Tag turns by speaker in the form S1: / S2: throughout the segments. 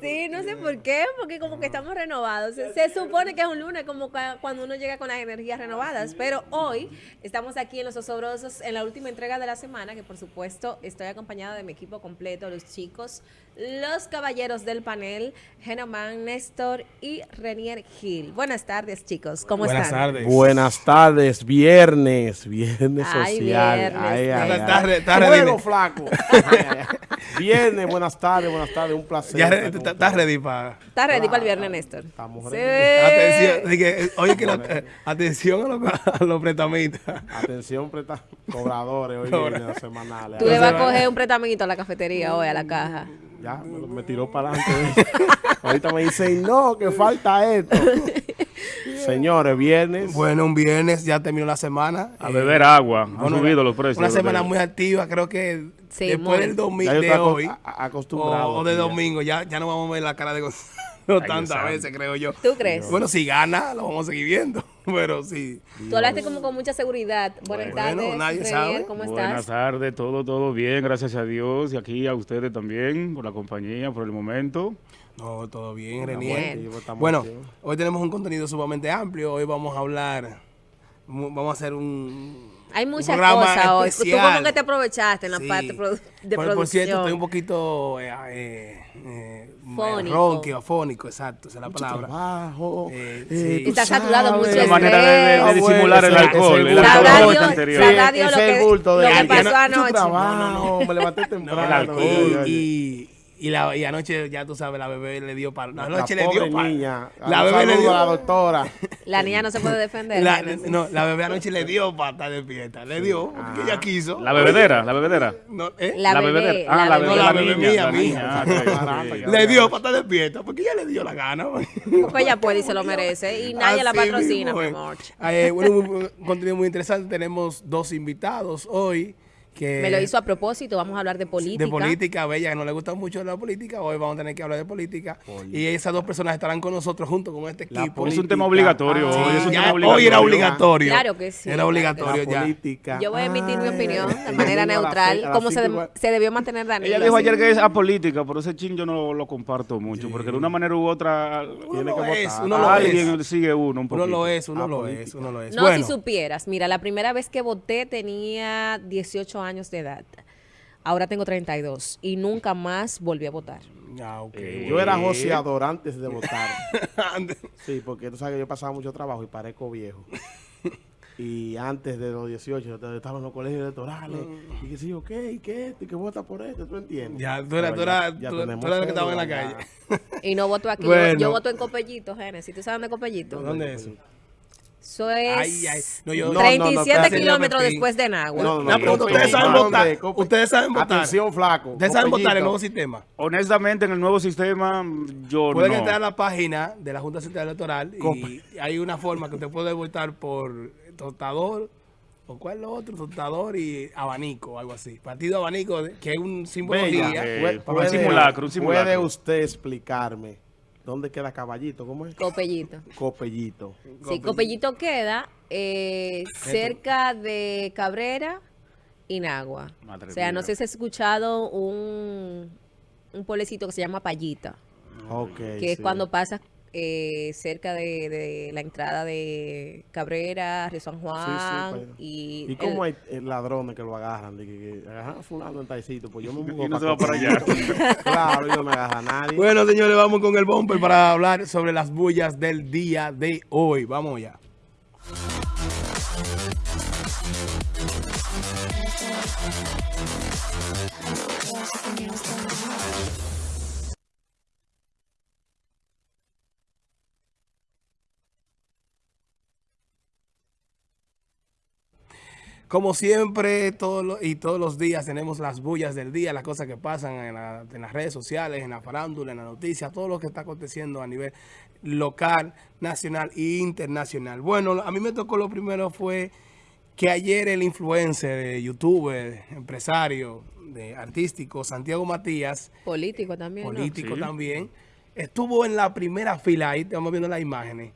S1: Sí, no sé por qué, porque como que estamos renovados. Se, se supone que es un lunes, como cua- cuando uno llega con las energías renovadas. Pero hoy estamos aquí en Los Osobrosos en la última entrega de la semana, que por supuesto estoy acompañada de mi equipo completo, los chicos, los caballeros del panel, Genoman, Néstor y Renier Gil. Buenas tardes, chicos. ¿Cómo
S2: Buenas
S1: están?
S2: tardes.
S3: Buenas tardes, viernes, viernes
S1: Ay,
S3: social.
S1: viernes,
S3: Ay, ay, Fuego,
S2: redime.
S3: flaco. Viernes, buenas tardes, buenas tardes, un placer.
S2: Estás ready para...
S1: ¿Estás ready para el viernes, Néstor?
S3: Estamos
S1: Sí.
S3: ready.
S2: Atención, eh, oye, que eh, atención a los, pretamistas.
S3: Atención, preta- cobradores, hoy viernes semanales.
S1: Tú le vas a coger un pretamito a la cafetería hoy, a la caja.
S3: Ya, me, me tiró para adelante. Ahorita me dicen, no, que falta esto. Señores, viernes.
S2: Bueno, un viernes, ya terminó la semana.
S4: A
S2: Eh,
S4: beber agua. Han
S2: bueno,
S4: subido los precios.
S2: Una semana muy activa, creo que
S1: Sí,
S2: después
S1: muy.
S2: del domingo de hoy,
S3: acostumbrado
S2: o, o de
S3: ya.
S2: domingo, ya, ya no vamos a ver la cara de Gonzalo
S4: Ay,
S2: tantas veces, creo yo.
S1: ¿Tú crees?
S2: Bueno, si gana, lo vamos a seguir viendo, pero sí.
S1: Tú hablaste como con mucha seguridad. Buenas
S2: Bueno,
S1: tardes,
S2: nadie
S1: Renier,
S2: sabe.
S1: ¿cómo
S4: Buenas
S1: estás?
S4: tardes, todo, todo bien, gracias a Dios. Y aquí a ustedes también, por la compañía, por el momento.
S2: No, todo bien, Renier. Bueno,
S3: activos.
S2: hoy tenemos un contenido sumamente amplio. Hoy vamos a hablar, vamos a hacer un,
S1: Hay muchas cosas hoy. Tú como que te aprovechaste en la
S2: Sí.
S1: parte de
S2: por,
S1: producción.
S2: por cierto, estoy un poquito eh, eh, eh,
S1: Fónico.
S2: ronco, afónico, exacto, esa es la palabra.
S3: Trabajo.
S2: Eh,
S3: eh,
S2: sí.
S1: Está saturado
S3: sabes.
S1: mucho el
S4: manera de, de- de
S1: Ah,
S4: disimular el alcohol. El alcohol anterior.
S1: lo
S3: es el
S1: que-
S3: bulto de
S1: lo que pasó
S3: Mucho
S1: anoche.
S3: trabajo, me levanté temprano.
S4: El alcohol.
S2: Y. y, la, y anoche, ya tú sabes, la bebé le dio para.
S3: La
S2: Anoche le
S3: pobre
S2: dio para.
S3: niña.
S2: La bebé le dio.
S3: a la doctora.
S1: La niña no se puede defender.
S2: La, no, la bebé anoche le dio para estar despierta. Le dio, porque ella quiso.
S4: La bebedera, la bebedera.
S2: No, ¿eh?
S1: La bebé,
S4: bebedera. Ah,
S1: la
S4: la
S1: bebé.
S2: No,
S4: la,
S2: la bebé mía,
S4: la
S2: mía.
S4: Ah.
S2: Le dio para estar despierta, porque ella le dio la gana.
S1: Porque ella puede y se lo merece. Y nadie la
S2: Así
S1: patrocina,
S2: mismo
S1: mi amor.
S2: Eh, bueno, un, un contenido muy interesante. Tenemos dos invitados hoy. Que
S1: Me lo hizo a propósito. Vamos a hablar de política.
S2: De política, Bella, que no le gusta mucho la política. Hoy vamos a tener que hablar de política. Y esas dos personas estarán con nosotros junto con este
S3: La
S2: equipo.
S4: Es un tema obligatorio.
S3: Ah,
S4: hoy es un
S2: Sí, ya,
S4: tema obligatorio.
S2: hoy era obligatorio.
S1: Claro que sí,
S2: Era obligatorio
S3: La
S2: ya.
S3: política.
S1: Yo voy a emitir mi opinión de manera neutral, como se, de- se debió mantener Daniel.
S4: Ella dijo
S1: así.
S4: ayer que es apolítica, pero ese chin yo no lo comparto mucho, porque de una manera u otra
S2: Uno
S3: Tiene
S2: lo
S3: que
S2: es,
S3: votar.
S2: uno lo
S4: alguien
S2: es.
S4: sigue uno un
S2: Uno lo es, uno lo
S3: política.
S2: es, uno lo es.
S1: No,
S2: bueno,
S1: si supieras, mira, la primera vez que voté tenía 18 años de edad. Ahora tengo 32 y nunca más volví a votar.
S2: Ah, ok.
S3: Yo era joseador antes de votar. Sí, porque tú sabes que yo pasaba mucho trabajo y parezco viejo. Y antes de los 18 yo estaba en los colegios electorales. Y que sí, ok, ¿y qué esto? ¿Y que vota por esto? ¿Tú entiendes?
S2: Ya, tú eras- tú eras-
S3: ya- ya
S2: tú-
S3: tenemos
S2: tú eras el que estaba en la calle.
S1: Y no voto aquí. Yo-
S2: Bueno.
S1: Yo, voto en Copellito, Génesis. ¿Tú sabes dónde es Copellito?
S2: ¿Dónde es eso?
S1: Eso es
S2: Ay, ay. No, yo-
S3: No, no,
S1: 37
S2: espérate,
S1: kilómetros después de Nagua.
S2: ¿ustedes saben votar? ¿Ustedes saben votar?
S3: Atención, flaco.
S2: ¿Ustedes saben votar en el nuevo sistema?
S4: Honestamente, en el nuevo sistema, yo
S2: Pueden
S4: no.
S2: entrar a la página de la Junta Central Electoral y hay una forma que usted puede votar por tostador o cuál es lo otro, tostador y abanico, algo así. Partido abanico, que es un símbolo.
S4: Eh, simulacro, un simulacro.
S3: ¿Puede usted explicarme dónde queda Caballito? ¿Cómo es?
S1: Copellito.
S3: Copellito.
S1: Sí, Copellito queda eh, cerca de Cabrera y Nagua.
S4: Madre
S1: o sea, no sé si has escuchado un, un pueblecito que se llama Payita,
S3: Ok.
S1: que es
S3: sí.
S1: cuando pasas eh, cerca de, de la entrada de Cabrera, Río San
S3: Sí, sí,
S1: Juan
S3: allá.
S1: y...
S3: ¿Y cómo
S1: el-
S3: hay eh, ladrones que lo agarran? De que, que agarran a fulano en taicito, pues yo me mudo
S4: Y no se va para allá.
S3: Claro, y no me agarra nadie.
S2: Bueno, señores, vamos con el bumper para hablar sobre las bullas del día de hoy. Vamos ya. Como siempre, todos los- y todos los días tenemos las bullas del día, las cosas que pasan en, la- en las redes sociales, en la farándula, en la noticia, todo lo que está aconteciendo a nivel local, nacional e internacional. Bueno, a mí me tocó lo primero fue que ayer el influencer, eh, youtuber, empresario, de artístico, Santiago Matías,
S1: político también, ¿no?
S2: político
S4: Sí.
S2: también, estuvo en la primera fila, ahí estamos viendo las imágenes,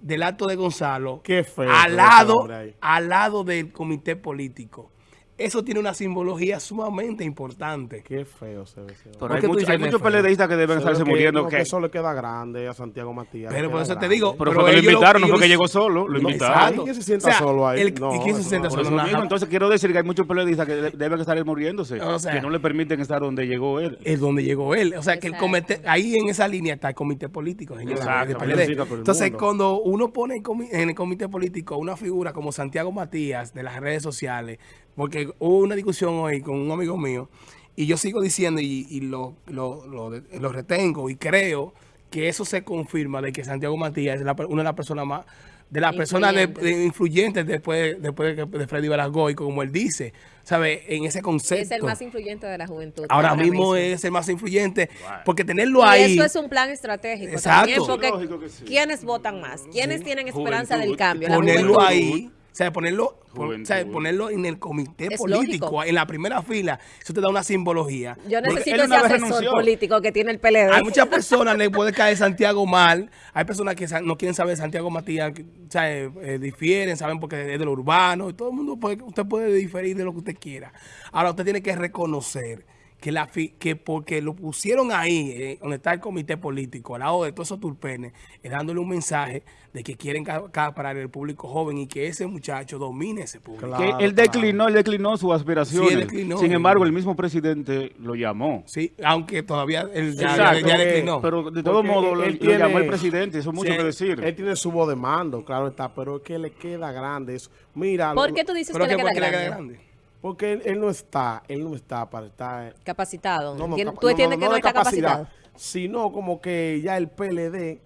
S2: del acto de Gonzalo al lado, al lado del comité político. Eso tiene una simbología sumamente importante.
S3: Qué feo se ve.
S4: Pero
S2: ¿Por
S4: hay, mucho- muchos? PLDistas que deben estarse
S3: que-
S4: muriendo.
S3: no,
S4: que,
S3: que eso le queda grande a Santiago Matías.
S2: Pero por eso te digo.
S4: pero fue que lo invitaron, no fue que llegó solo, lo invitaron.
S2: exacto.
S3: ¿Y quién se sienta solo ahí?
S2: el-
S3: No,
S2: ¿Y quién se sienta solo?
S4: mismo, entonces quiero decir que hay muchos periodistas que de- deben estar muriéndose,
S2: O sea,
S4: que no le permiten estar donde llegó él.
S2: es donde llegó él. O sea, que el comité, ahí en esa línea está el comité político, señor.
S4: Exacto,
S3: el
S2: Entonces, cuando uno pone en el comité político una figura como Santiago Matías de las redes sociales, porque hubo una discusión hoy con un amigo mío, y yo sigo diciendo y, y lo, lo, lo de- lo retengo y creo que eso se confirma de que Santiago Matías es la una de las personas más de las personas de-
S1: Influyentes.
S2: de- influyentes después, después de, que- de Freddy Balagoy, como él dice, ¿sabe? En ese concepto.
S1: Es el más influyente de la juventud.
S2: Ahora, mismo, es el más influyente, porque tenerlo
S1: Y
S2: ahí...
S1: eso es un plan estratégico
S2: Exacto.
S1: también, porque
S4: Lógico que sí.
S1: ¿quiénes votan más? ¿Quiénes tienen esperanza
S4: Juventud.
S1: del cambio?
S2: Ponerlo ahí, sea, ponerlo, pon- o sea, ponerlo en el comité
S1: Es
S2: político,
S1: lógico.
S2: en la primera fila, eso te da una simbología.
S1: Yo necesito ese asesor
S4: renunció.
S1: político que tiene el PLD.
S2: Hay muchas personas le puede caer Santiago mal, hay personas que no quieren saber de Santiago Matías, que, o sea, eh, eh, difieren, saben porque es de lo urbano, y todo el mundo puede, usted puede diferir de lo que usted quiera. Ahora usted tiene que reconocer que la fi- que porque lo pusieron ahí, eh, donde está el comité político, al lado de todos esos turpenes, es dándole un mensaje de que quieren acaparar el público joven y que ese muchacho domine ese público.
S3: Claro.
S4: Que él declinó, él declinó sus aspiraciones.
S2: Sí, él declinó.
S4: Sin embargo, el mismo presidente lo llamó.
S2: Sí, aunque todavía él ya,
S4: Exacto,
S2: ya- ya
S3: porque-
S2: declinó.
S4: Pero de todo
S3: Porque
S4: modo
S3: él
S4: lo,
S3: tiene-
S4: llamó el presidente, eso es mucho
S2: Sí,
S4: que decir.
S3: Él tiene su voz de mando, claro está, pero es que le queda grande eso. Mira,
S1: ¿Por
S3: lo-
S1: qué tú dices que le queda grande?
S3: Porque él, él no está, él no está para estar...
S1: Capacitado.
S3: No, no, capa-
S1: Tú entiendes
S3: no,
S1: que
S3: no
S1: está
S3: capacidad,
S1: capacitado.
S3: Sino como que ya el PLD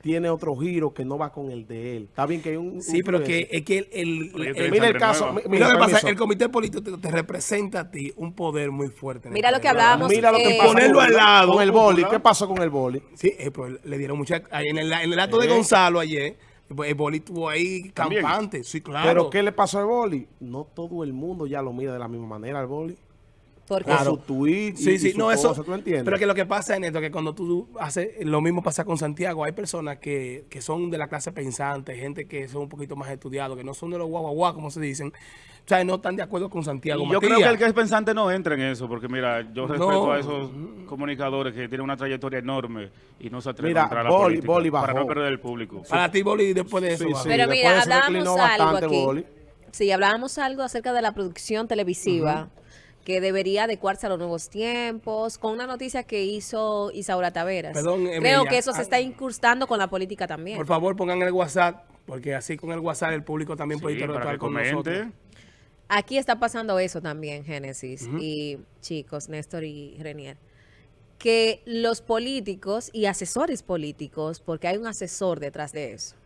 S3: tiene otro giro que no va con el de él. Está bien que hay un...
S2: Sí,
S3: un
S2: pero que es que el,
S3: Mira el caso...
S4: nueva.
S2: Mira lo que pasa, el comité político te, te representa a ti un poder muy fuerte.
S1: Mira lo que hablábamos,
S3: Mira lo que
S1: eh,
S3: pasa
S2: Ponerlo al lado.
S3: Con el boli. ¿Qué pasó con el boli?
S2: Sí, eh, pues, le dieron mucha... En el, en el acto de
S3: Eh.
S2: Gonzalo ayer, el boli estuvo ahí
S4: También.
S2: campante. Sí, claro.
S3: ¿Pero qué le pasó al boli? No todo el mundo ya lo mira de la misma manera al boli.
S1: Porque
S3: Con su tweet y,
S2: Sí, sí,
S3: y su
S2: no, eso.
S3: ¿tú entiendes?
S2: Pero que lo que pasa en esto, que cuando tú haces, lo mismo pasa con Santiago, hay personas que, que son de la clase pensante, gente que son un poquito más estudiados, que no son de los guau, como se dicen, o sea, no están de acuerdo con Santiago
S4: Y yo
S2: Matías.
S4: creo que el que es pensante no entra en eso, porque mira, yo
S2: No.
S4: respeto a esos comunicadores que tienen una trayectoria enorme y no se atreven
S3: Mira,
S4: a entrar a la
S3: Boli-
S4: política
S3: Boli
S4: para no perder el público.
S2: Para ti, Boli, después de eso.
S3: Sí,
S2: va.
S3: sí.
S1: Pero mira, hablábamos algo
S3: bastante
S1: aquí.
S3: Boli.
S1: Sí, hablábamos algo acerca de la producción televisiva que debería adecuarse a los nuevos tiempos, con una noticia que hizo Isaura Taveras.
S2: Perdón,
S1: Creo que eso se
S2: Ah.
S1: está incrustando con la política también.
S2: Por favor, pongan el WhatsApp, porque así con el WhatsApp el público también puede
S4: Sí,
S2: interactuar con
S4: comente.
S2: nosotros.
S1: Aquí está pasando eso también, Génesis y chicos, Néstor y Renier, que los políticos y asesores políticos, porque hay un asesor detrás de eso.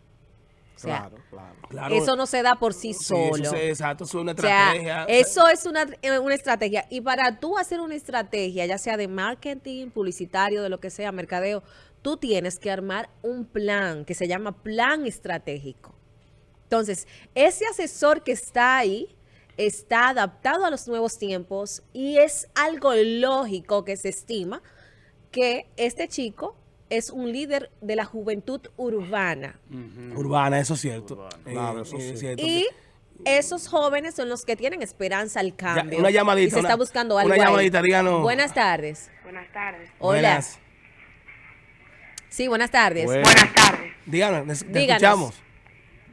S1: O sea,
S3: Claro, claro.
S2: Claro.
S1: eso no se da por sí
S2: Sí,
S1: solo.
S2: eso se- exacto, eso es una
S1: O sea,
S2: estrategia.
S1: eso es una, eh, una estrategia. Y para tú hacer una estrategia, ya sea de marketing, publicitario, de lo que sea, mercadeo, tú tienes que armar un plan que se llama plan estratégico. Entonces, ese asesor que está ahí está adaptado a los nuevos tiempos y es algo lógico que se estima que este chico es un líder de la juventud urbana.
S2: Urbana, eso es cierto.
S4: Urbana.
S2: Eh,
S3: Claro, eso
S2: es
S3: sí.
S2: cierto.
S1: Y esos jóvenes son los que tienen esperanza al
S2: Ya,
S1: cambio.
S2: una llamadita.
S1: Y se
S2: una-
S1: está buscando algo
S2: Una llamadita, díganos.
S1: Buenas tardes.
S5: Buenas tardes.
S1: Hola.
S2: Buenas.
S1: Sí, buenas tardes.
S3: Bueno.
S5: Buenas tardes.
S2: Díganos, les- te
S1: Díganos.
S2: escuchamos.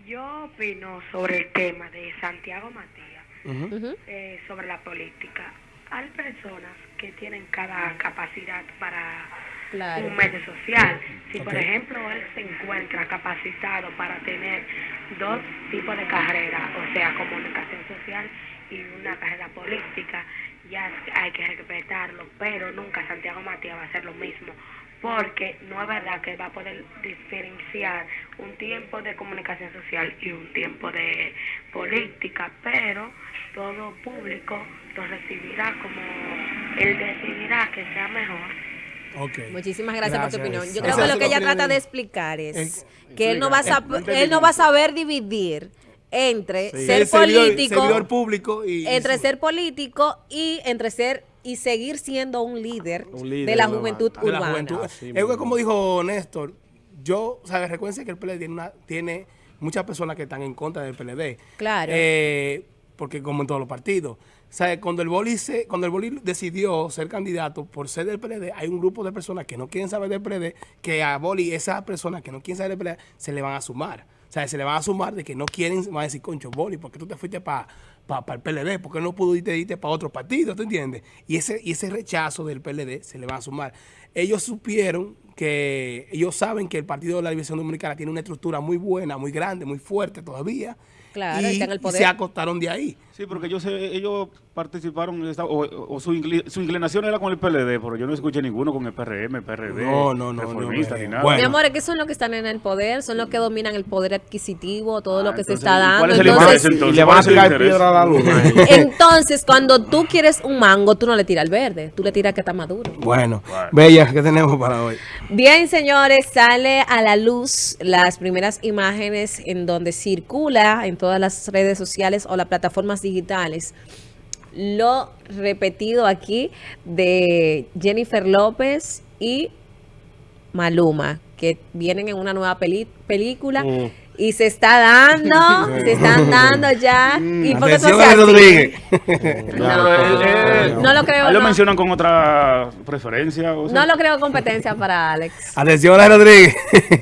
S5: Yo opino sobre el tema de Santiago Matías, eh, sobre la política. Hay personas que tienen cada capacidad para
S1: Claro.
S5: un medio social. Si, por ejemplo, él se encuentra capacitado para tener dos tipos de carrera, o sea, comunicación social y una carrera política, ya hay que respetarlo, pero nunca Santiago Matías va a hacer lo mismo, porque no es verdad que va a poder diferenciar un tiempo de comunicación social y un tiempo de política, pero todo público lo recibirá como él decidirá que sea mejor.
S2: Ok.
S1: Muchísimas gracias, por tu opinión. Yo creo que lo que ella trata
S2: de-
S1: explicar es que él no va a él no va a saber dividir entre
S3: Sí.
S1: ser
S2: servidor-
S1: político,
S2: servidor público y...
S1: entre
S2: y-
S1: ser político y entre ser y seguir siendo un líder,
S3: Un líder
S1: de la juventud
S3: banda.
S2: de la
S1: urbana.
S2: juventud. Es como dijo Néstor, yo, o sea, recuerden que el PLD tiene, una, tiene muchas personas que están en contra del PLD.
S1: Claro.
S2: Eh, porque como en todos los partidos. O sea, cuando el Boli, se, cuando el Boli decidió ser candidato por ser del PLD, hay un grupo de personas que no quieren saber del PLD, que a Boli, esas personas que no quieren saber del PLD, se le van a sumar. O sea, se le van a sumar de que no quieren, van a decir, concho, Boli, ¿por qué tú te fuiste para el PLD? ¿Por qué no pudiste irte para otro partido? ¿Tú entiendes? Y ese, y ese rechazo del PLD se le va a sumar. Ellos supieron que, ellos saben que el Partido de la División Dominicana tiene una estructura muy buena, muy grande, muy fuerte todavía.
S1: Claro,
S2: y,
S1: está en el
S2: y
S1: poder.
S2: se acostaron de ahí.
S4: Sí, porque ellos, se- ellos participaron, o, o su, incli- su inclinación era con el PLD, pero yo no escuché ninguno con el PRM, PRD,
S2: No, no, no,
S4: reformista
S2: no,
S4: ni nada.
S2: bueno.
S1: Mi amor, es que son los que están en el poder, son los que dominan el poder adquisitivo, todo
S4: Ah,
S1: lo que se está
S4: ¿y
S1: dando.
S4: cuál es el
S1: Entonces,
S4: interés entonces?
S3: le van
S4: ¿Cuál
S3: a tirar piedra a la luna.
S1: entonces, cuando tú quieres un mango, tú no le tiras el verde, tú le tiras que está maduro.
S2: Bueno,
S4: Bueno.
S2: Bella, ¿qué tenemos para hoy?
S1: Bien, señores, sale a la luz las primeras imágenes en donde circula en todas las redes sociales o las plataformas digitales lo repetido aquí de Jennifer López y Maluma, que vienen en una nueva película
S3: Mm.
S1: Y se está dando, se están dando ya. ¿Y por qué?
S2: Rodríguez.
S1: No lo creo,
S4: ¿a él lo
S1: no.
S4: mencionan con otra preferencia? o sea?
S1: No lo creo competencia para Alex.
S2: Atención a Rodríguez.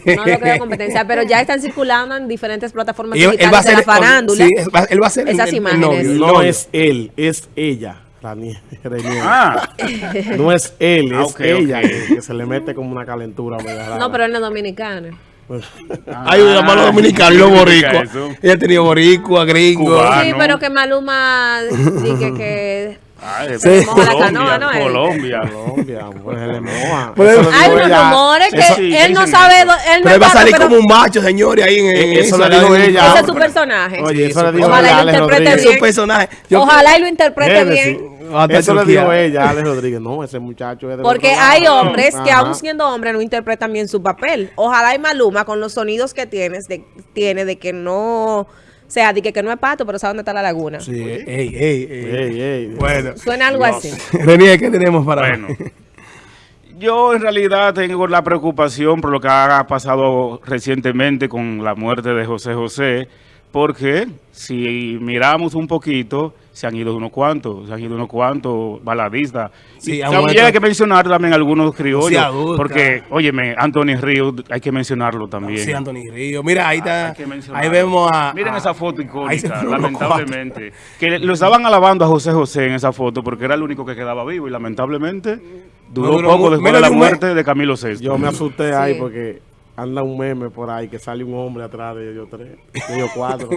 S1: No lo creo competencia, pero ya están circulando en diferentes plataformas
S2: Y él,
S1: digitales
S2: él va a ser
S1: de la farándula.
S2: sí, él va- él va a ser
S1: Esas imágenes.
S3: No es él, es ella.
S4: Ah,
S3: No es él, es
S4: Ah, ok,
S3: ella. Que, se le mete como una calentura.
S1: No, pero él no es dominicano.
S3: Pues,
S2: Hay un hermano dominicano y los
S4: ¿qué significa
S2: boricua.
S4: eso?
S2: Ella ha tenido boricua, gringo.
S4: Cubano. Ah,
S1: sí, pero que Maluma dije que
S4: ah,
S2: Sí.
S1: La
S4: Colombia,
S1: canoa, ¿no?
S4: Colombia.
S3: Colombia, pues le moja.
S2: Pues,
S3: Eso
S1: hay unos rumores que
S4: eso- sí,
S1: él no sabe,
S4: eso.
S1: él no
S2: Pero
S1: es
S2: él va a salir
S1: pero
S2: como un macho, señores, ahí en, en
S3: Eh, eso lo
S2: la-
S3: dijo ella.
S1: ese es su personaje.
S3: Oye, eso
S2: Sí,
S3: le dijo
S1: Ojalá lo interprete.
S2: Es
S1: bien.
S2: un personaje. Yo-
S1: Ojalá y lo interprete bien.
S2: Hasta
S3: Eso le dijo ella a Alex Rodríguez. No, ese muchacho es de
S1: Porque
S3: otro
S1: hay hombres que aún siendo hombres no interpretan bien su papel. Ojalá y Maluma con los sonidos que tienes de, tiene de que no, o sea, de que, que no es pato, pero sabe dónde está la laguna.
S2: Sí, ey, ey, ey.
S3: Ey, ey.
S2: Bueno,
S1: Suena algo así.
S2: René, ¿qué tenemos para
S4: Bueno, yo en realidad tengo la preocupación por lo que ha pasado recientemente con la muerte de José José, porque si miramos un poquito, se han ido unos cuantos, se han ido unos cuantos baladistas.
S2: Sí,
S4: y también hay que mencionar también algunos criollos, porque, óyeme, Anthony Ríos, hay que mencionarlo también.
S2: Sí, Anthony Río. Mira, ahí
S4: Ah,
S2: está.
S4: hay que mencionarlo.
S2: Ahí vemos a.
S4: Miren
S2: a-
S4: esa foto icónica, lamentablemente. Que lo estaban alabando a José José en esa foto porque era el único que quedaba vivo y lamentablemente duró,
S2: No duró
S4: poco después de la muerte de Camilo VI.
S3: Yo me asusté ahí
S1: Sí.
S3: porque anda un meme por ahí que sale un hombre atrás de ellos tres, de ellos cuatro,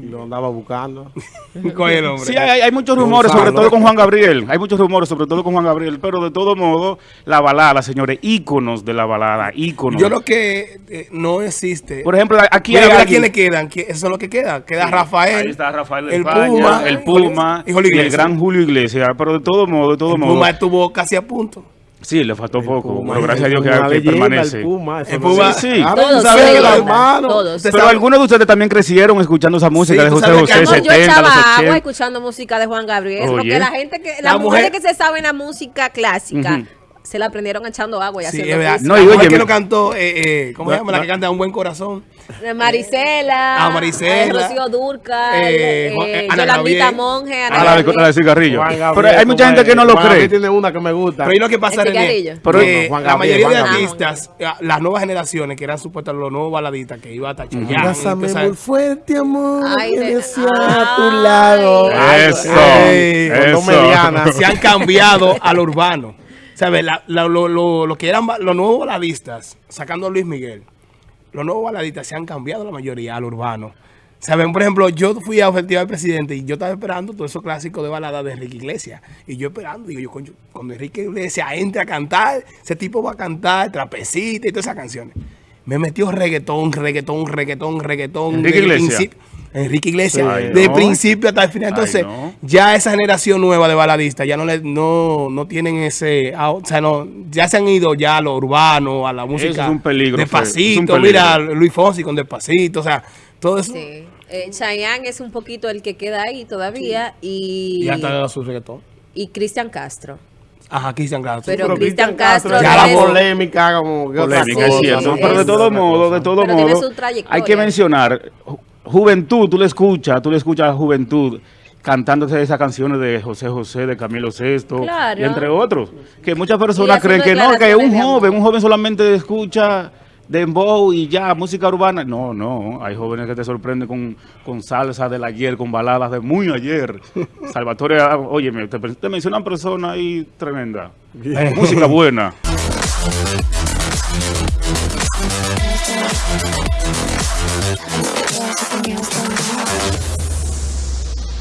S3: y lo andaba buscando.
S2: ¿Cuál es el hombre?
S4: Sí, hay, hay muchos rumores,
S3: Gonzalo.
S4: sobre todo con Juan Gabriel. Hay muchos rumores, sobre todo con Juan Gabriel. Pero de todo modo, la balada, señores, íconos de la balada, íconos.
S2: Yo lo que eh, no existe.
S4: Por ejemplo, aquí
S2: Mira,
S4: hay alguien-
S2: quiénes quedan. ¿Qui- Eso es lo que queda. Queda Rafael.
S4: Ahí está Rafael de
S2: el
S4: España,
S2: Puma,
S4: el Puma
S2: y
S4: el gran Julio Iglesias. Pero de todo modo, de todo
S2: El
S4: modo.
S2: Puma estuvo casi a punto.
S4: Sí, le faltó poco,
S3: Puma,
S4: pero gracias a Dios que,
S3: una
S4: que
S3: leyenda,
S4: permanece.
S3: El Puma,
S2: El
S3: no
S2: Puma-.
S4: Sí, sí.
S1: Todos,
S3: sabes
S2: todos,
S3: los hermanos-
S1: todos.
S4: Pero algunos de ustedes también crecieron escuchando esa música
S2: Sí,
S4: de José José,
S1: yo
S4: 70, los
S1: echaba agua
S4: 80.
S1: escuchando música de Juan Gabriel,
S4: Oye.
S1: porque la gente que,
S2: La
S1: las mujeres
S2: mujer-
S1: que se saben la música clásica
S4: Ujú.
S1: Se la aprendieron echando agua y
S2: Sí,
S1: haciendo
S2: es verdad.
S4: No, y oye,
S2: que lo cantó, eh, eh, ¿cómo se
S3: No,
S2: llama? La que canta Un Buen Corazón.
S1: De Marisela,
S2: Ah, Marisela.
S1: Rocío Durca,
S2: Eh,
S1: eh,
S2: eh,
S1: Yolandita. Monge, Ana
S4: Ah, la de,
S1: Gabriel.
S4: la de cigarrillo. Pero hay mucha gente que no lo cree.
S3: tiene una que me gusta.
S2: Pero ahí lo que pasa, René, que
S3: Juan
S2: la mayoría de artistas, eh, las nuevas generaciones, que eran supuestas los nuevos baladistas, que iba a tachar
S3: Abrázame muy fuerte, amor.
S1: Ay,
S3: que a tu lado.
S4: Eso, eso.
S3: medianas.
S2: se han cambiado al urbano. ¿Sabes? La- la- lo, lo- lo que eran los nuevos baladistas, sacando a Luis Miguel, los nuevos baladistas se han cambiado la mayoría al urbano. ¿Saben? Por ejemplo, yo fui a Festival del Presidente y yo estaba esperando todos esos clásicos de balada de Enrique Iglesias. Y yo esperando, digo yo, cuando Enrique Iglesias entre a cantar, ese tipo va a cantar trapecita y todas esas canciones. Me metió reggaetón, reggaetón, reggaetón, reggaetón.
S4: Enrique Iglesias.
S2: Enrique Iglesias,
S4: Ay,
S2: de
S4: no.
S2: principio hasta el final.
S4: Ay,
S2: Entonces,
S4: no.
S2: ya esa generación nueva de baladistas ya no le, no, no tienen ese, ah, o sea, no, ya se han ido ya a lo urbano, a la música.
S4: es un peligro,
S2: Despacito,
S4: es un peligro.
S2: mira, Luis Fonsi con Despacito, o sea, todo eso.
S1: Sí. Eh, Chayanne es un poquito el que queda ahí todavía y,
S2: Y hasta su reggaetón.
S1: y Cristian Castro.
S2: Ajá, Cristian Castro.
S1: Pero
S3: Pero
S1: Cristian Castro
S3: ya la polémica como
S4: polémica, es cierto. Pero de todo modo, de todo
S1: Pero tiene
S4: modo, hay que mencionar, juventud, tú le escuchas, tú le escuchas a juventud cantándote esas canciones de José José, de Camilo
S1: Claro.
S4: y entre otros, que muchas personas creen que no, que un joven, un joven solamente escucha dembow y ya, música urbana. No, no, hay jóvenes que te sorprenden con, con salsa del ayer, con baladas de muy ayer. Salvatore, ah, óyeme, te, te mencionan personas ahí tremenda. música buena.
S6: something else going on.